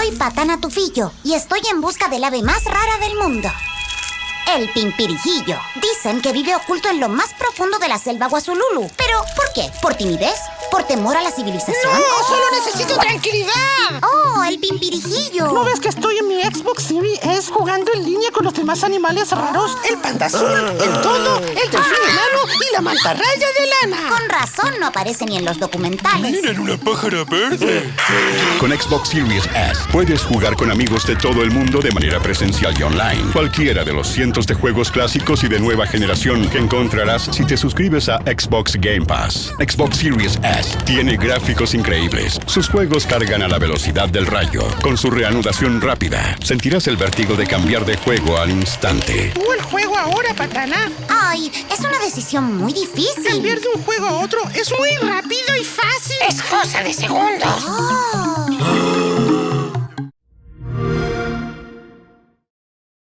Soy Patana Tufillo y estoy en busca del ave más rara del mundo. El pimpirijillo. Dicen que vive oculto en lo más profundo de la selva Guazululu. ¿Pero por qué? ¿Por timidez? ¿Por temor a la civilización? ¡No! ¡Solo necesito tranquilidad! ¡Oh, el pimpirijillo! ¿No ves que estoy en mi Xbox Series S jugando en línea con los demás animales raros? El panda azul, el todo, el delfín enano y la mantarraya de lana. Con razón no aparece ni en los documentales. ¡Miren una pájara verde! Con Xbox Series S puedes jugar con amigos de todo el mundo de manera presencial y online. Cualquiera de los cientos de juegos clásicos y de nueva generación que encontrarás si te suscribes a Xbox Game Pass. Xbox Series S tiene gráficos increíbles. Sus juegos cargan a la velocidad del rayo. Con su reanudación rápida, sentirás el vértigo de cambiar de juego al instante. Tú el juego ahora, Patana. Ay, es una decisión muy difícil. Cambiar de un juego a otro es muy rápido y fácil. Es cosa de segundos. Oh.